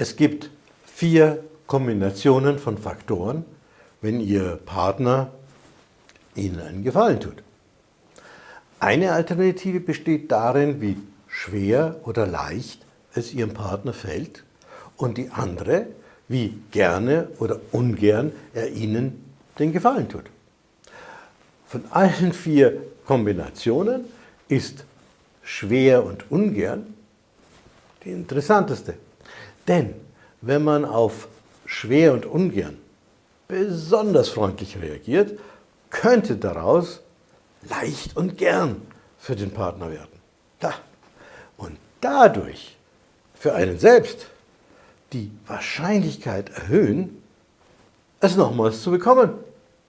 Es gibt vier Kombinationen von Faktoren, wenn Ihr Partner Ihnen einen Gefallen tut. Eine Alternative besteht darin, wie schwer oder leicht es Ihrem Partner fällt und die andere, wie gerne oder ungern er Ihnen den Gefallen tut. Von allen vier Kombinationen ist schwer und ungern die interessanteste. Denn wenn man auf schwer und ungern besonders freundlich reagiert, könnte daraus leicht und gern für den Partner werden. Und dadurch für einen selbst die Wahrscheinlichkeit erhöhen, es nochmals zu bekommen.